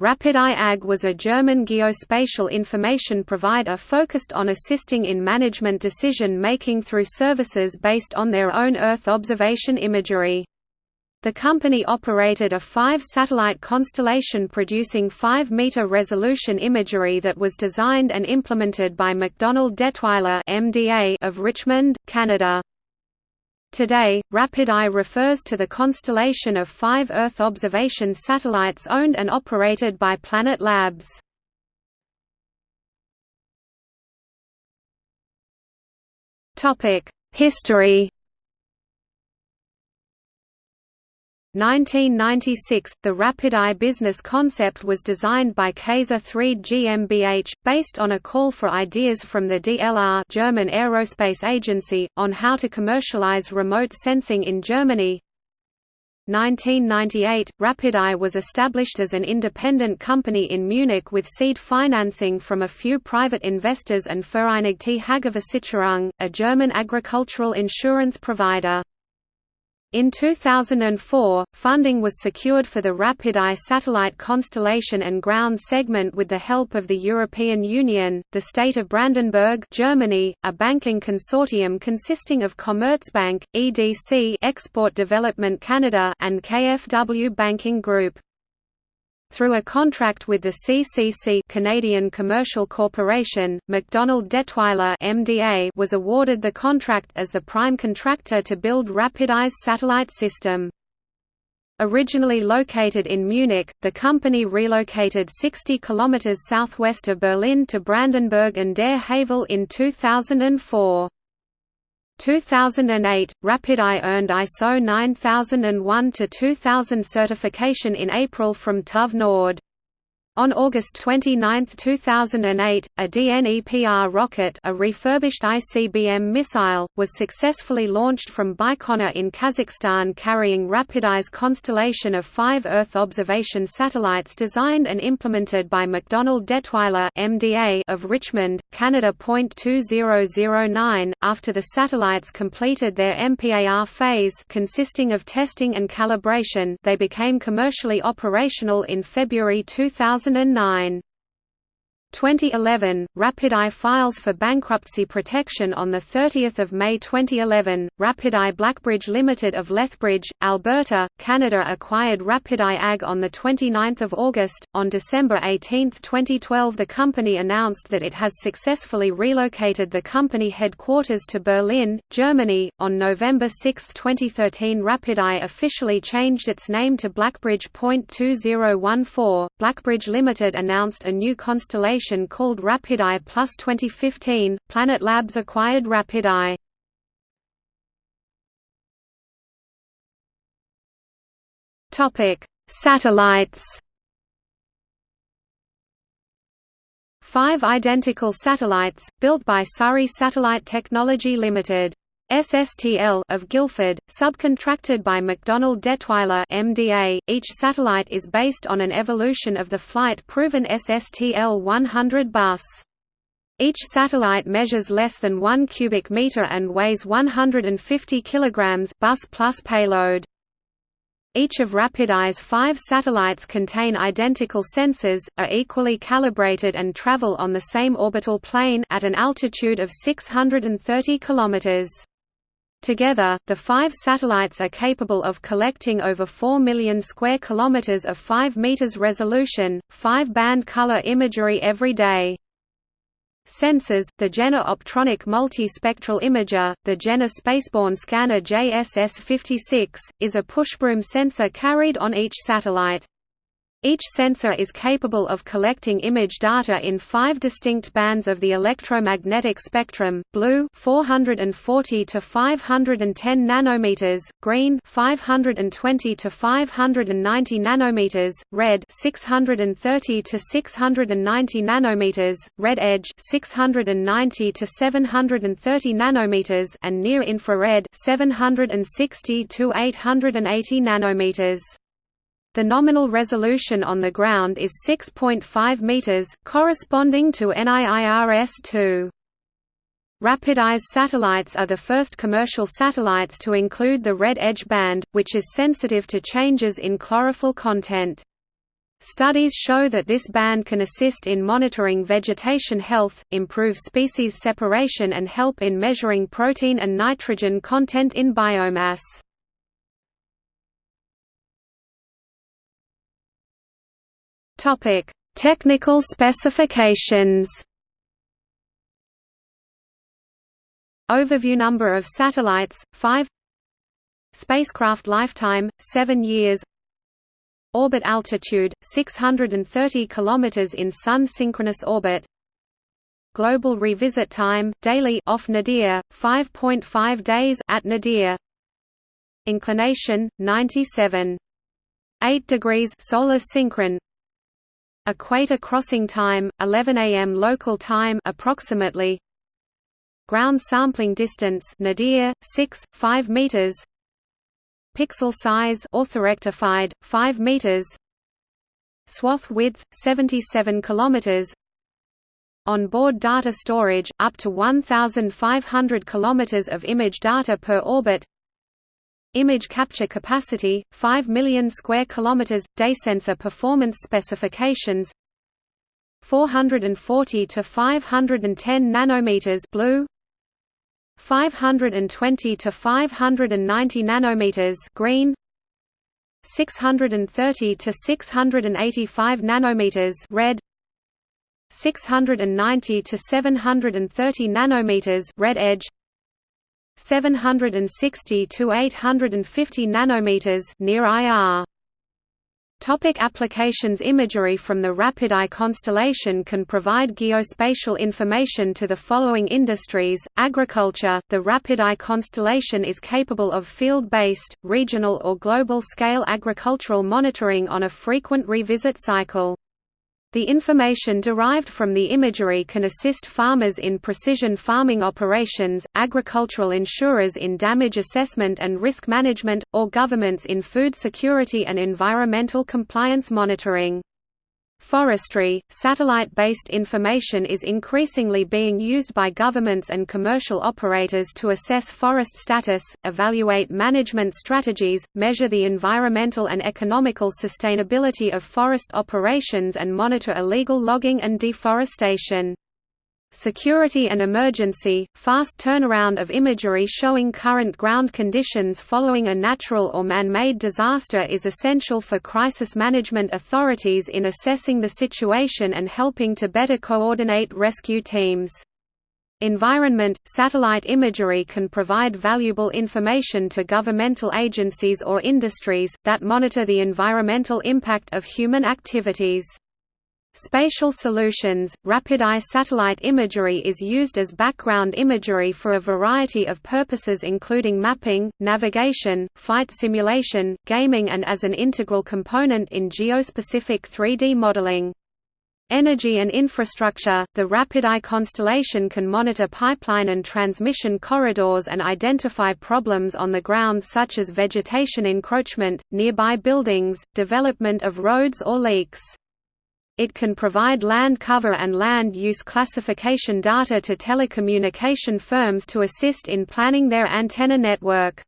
Rapid-Eye AG was a German geospatial information provider focused on assisting in management decision-making through services based on their own Earth observation imagery. The company operated a five-satellite constellation producing 5-meter resolution imagery that was designed and implemented by MacDonald Dettwiler of Richmond, Canada. Today, Rapid-Eye refers to the constellation of five Earth observation satellites owned and operated by Planet Labs. History 1996, the Rapid-Eye business concept was designed by Kayser-Threde GmbH, based on a call for ideas from the DLR German Aerospace Agency, on how to commercialize remote sensing in Germany. 1998, Rapid-Eye was established as an independent company in Munich with seed financing from a few private investors and Vereinigte Hagelversicherung, a German agricultural insurance provider. In 2004, funding was secured for the Rapid-Eye satellite constellation and ground segment with the help of the European Union, the state of Brandenburg Germany, a banking consortium consisting of Commerzbank, EDC Export Development Canada and KfW Banking Group. Through a contract with the CCC Canadian Commercial Corporation, MacDonald Dettwiler MDA was awarded the contract as the prime contractor to build Rapid-Eye's satellite system. Originally located in Munich, the company relocated 60 km southwest of Berlin to Brandenburg an der Havel in 2004. 2008, Rapid-Eye earned ISO 9001-2000 certification in April from TÜV Nord. On August 29, 2008, a DNEPR rocket a refurbished ICBM missile, was successfully launched from Baikonur in Kazakhstan carrying Rapid-Eye's constellation of five Earth observation satellites designed and implemented by MacDonald Dettwiler MDA of Richmond, Canada. 2009, after the satellites completed their MPAR phase consisting of testing and calibration they became commercially operational in February 2000 2009. 2011, Rapid-Eye files for bankruptcy protection on 30 May 2011. Rapid-Eye Blackbridge Limited of Lethbridge, Alberta, Canada acquired Rapid-Eye AG on 29 August. On December 18, 2012 the company announced that it has successfully relocated the company headquarters to Berlin, Germany. On November 6, 2013 Rapid-Eye officially changed its name to Blackbridge. 2014, Blackbridge Limited announced a new constellation called Rapid-Eye Plus 2015, Planet Labs acquired Rapid-Eye. Satellites Five identical satellites, built by Surrey Satellite Technology Limited. SSTL of Guildford, subcontracted by MacDonald Dettwiler MDA. Each satellite is based on an evolution of the flight-proven SSTL 100 bus. Each satellite measures less than 1 cubic meter and weighs 150 kilograms bus plus payload. Each of Rapid-Eye's five satellites contain identical sensors, are equally calibrated and travel on the same orbital plane at an altitude of 630 kilometers. Together, the five satellites are capable of collecting over 4 million square kilometers of 5 meters resolution, 5-band color imagery every day. Sensors, the Jena-Optronik Multispectral Imager, the Jena Spaceborne Scanner JSS-56, is a pushbroom sensor carried on each satellite. Each sensor is capable of collecting image data in five distinct bands of the electromagnetic spectrum: blue 440 to 510 nanometers, green 520 to 590 nanometers, red 630 to 690 nanometers, red edge 690 to 730 nanometers, and near infrared 760 to 880 nanometers. The nominal resolution on the ground is 6.5 meters, corresponding to NIIRS-2. Rapid-Eye's satellites are the first commercial satellites to include the red edge band, which is sensitive to changes in chlorophyll content. Studies show that this band can assist in monitoring vegetation health, improve species separation and help in measuring protein and nitrogen content in biomass. Technical specifications Overview number of satellites 5 Spacecraft lifetime 7 years Orbit altitude 630 km in Sun synchronous orbit. Global revisit time daily off nadir 5.5 days at nadir. Inclination 97 8 degrees solar synchron. Equator crossing time 11 am local time approximately. Ground sampling distance nadir 6 5 meters Pixel size orthorectified 5 meters. Swath width 77 kilometers. On-board data storage up to 1500 kilometers of image data per orbit. Image capture capacity 5 million square kilometers day sensor performance specifications 440 to 510 nanometers blue 520 to 590 nanometers green 630 to 685 nanometers red 690 to 730 nanometers red edge 760 to 850 nanometers near IR Topic applications Imagery from the RapidEye constellation can provide geospatial information to the following industries, agriculture, the RapidEye constellation is capable of field-based, regional or global-scale agricultural monitoring on a frequent revisit cycle. The information derived from the imagery can assist farmers in precision farming operations, agricultural insurers in damage assessment and risk management, or governments in food security and environmental compliance monitoring. Forestry, satellite-based information is increasingly being used by governments and commercial operators to assess forest status, evaluate management strategies, measure the environmental and economical sustainability of forest operations and monitor illegal logging and deforestation. Security and emergency, fast turnaround of imagery showing current ground conditions following a natural or man-made disaster is essential for crisis management authorities in assessing the situation and helping to better coordinate rescue teams. Environment – Satellite imagery can provide valuable information to governmental agencies or industries, that monitor the environmental impact of human activities. Spatial solutions, RapidEye satellite imagery is used as background imagery for a variety of purposes including mapping, navigation, flight simulation, gaming and as an integral component in geospecific 3D modeling. Energy and infrastructure – The RapidEye constellation can monitor pipeline and transmission corridors and identify problems on the ground such as vegetation encroachment, nearby buildings, development of roads or leaks. It can provide land cover and land use classification data to telecommunication firms to assist in planning their antenna network.